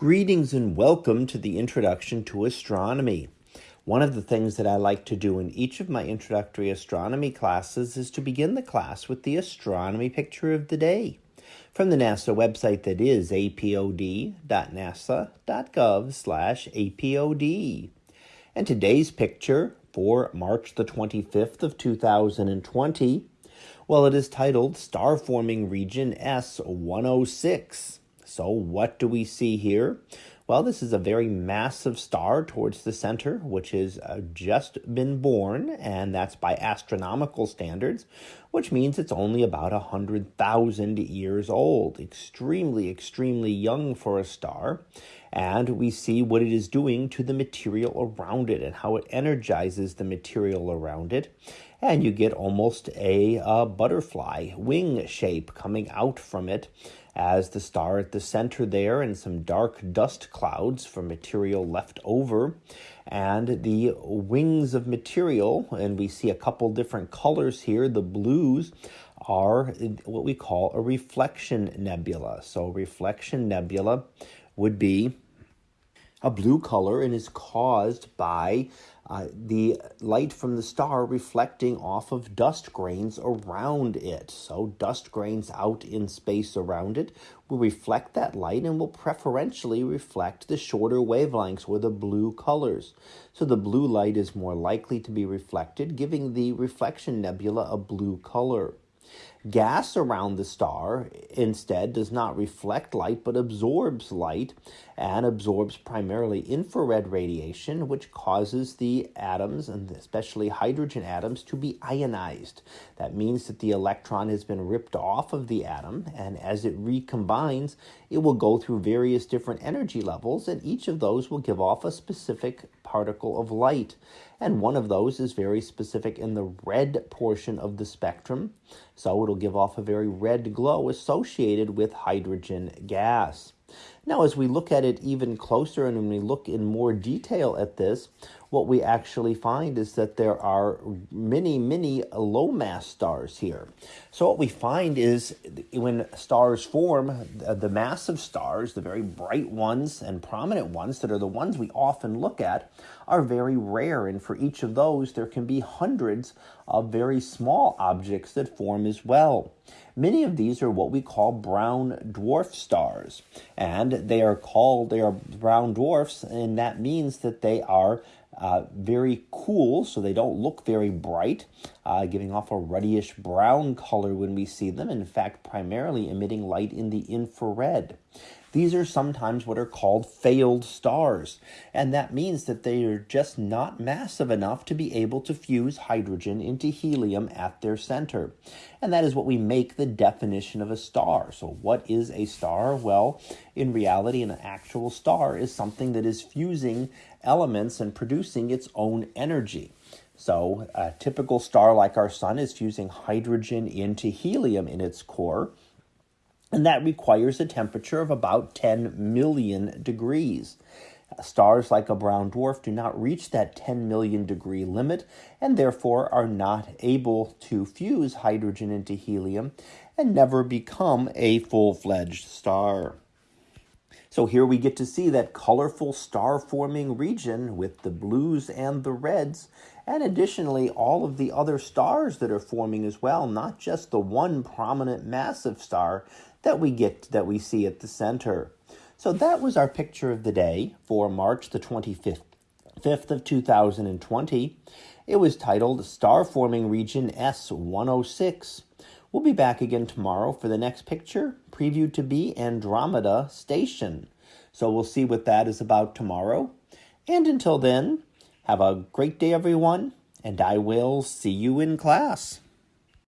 Greetings and welcome to the Introduction to Astronomy. One of the things that I like to do in each of my introductory astronomy classes is to begin the class with the astronomy picture of the day from the NASA website that is apod.nasa.gov/apod. And today's picture for March the 25th of 2020, well it is titled Star Forming Region S106. So what do we see here? Well, this is a very massive star towards the center, which has uh, just been born, and that's by astronomical standards, which means it's only about 100,000 years old. Extremely, extremely young for a star. And we see what it is doing to the material around it and how it energizes the material around it. And you get almost a uh, butterfly wing shape coming out from it as the star at the center there and some dark dust clouds for material left over. And the wings of material and we see a couple different colors here. The blues are what we call a reflection nebula. So reflection nebula would be a blue color and is caused by uh, the light from the star reflecting off of dust grains around it. So, dust grains out in space around it will reflect that light and will preferentially reflect the shorter wavelengths or the blue colors. So, the blue light is more likely to be reflected, giving the reflection nebula a blue color. Gas around the star instead does not reflect light but absorbs light and absorbs primarily infrared radiation, which causes the atoms, and especially hydrogen atoms, to be ionized. That means that the electron has been ripped off of the atom, and as it recombines, it will go through various different energy levels, and each of those will give off a specific particle of light. And one of those is very specific in the red portion of the spectrum. So it'll give off a very red glow associated with hydrogen gas. Now, as we look at it even closer and when we look in more detail at this, what we actually find is that there are many, many low mass stars here. So, what we find is when stars form, the massive stars, the very bright ones and prominent ones that are the ones we often look at, are very rare. And for each of those, there can be hundreds of very small objects that form as well. Many of these are what we call brown dwarf stars, and they are called they are brown dwarfs, and that means that they are uh, very cool, so they don't look very bright, uh, giving off a ruddyish brown color when we see them. In fact, primarily emitting light in the infrared. These are sometimes what are called failed stars, and that means that they are just not massive enough to be able to fuse hydrogen into helium at their center. And that is what we make the definition of a star. So, what is a star? Well, in reality, an actual star is something that is fusing elements and producing its own energy. So, a typical star like our sun is fusing hydrogen into helium in its core and that requires a temperature of about 10 million degrees. Stars like a brown dwarf do not reach that 10 million degree limit and therefore are not able to fuse hydrogen into helium and never become a full fledged star. So here we get to see that colorful star forming region with the blues and the reds, and additionally all of the other stars that are forming as well, not just the one prominent massive star that we get that we see at the center. So that was our picture of the day for March the 25th 5th of 2020. It was titled Star Forming Region S106. We'll be back again tomorrow for the next picture, previewed to be Andromeda Station. So we'll see what that is about tomorrow. And until then, have a great day, everyone, and I will see you in class.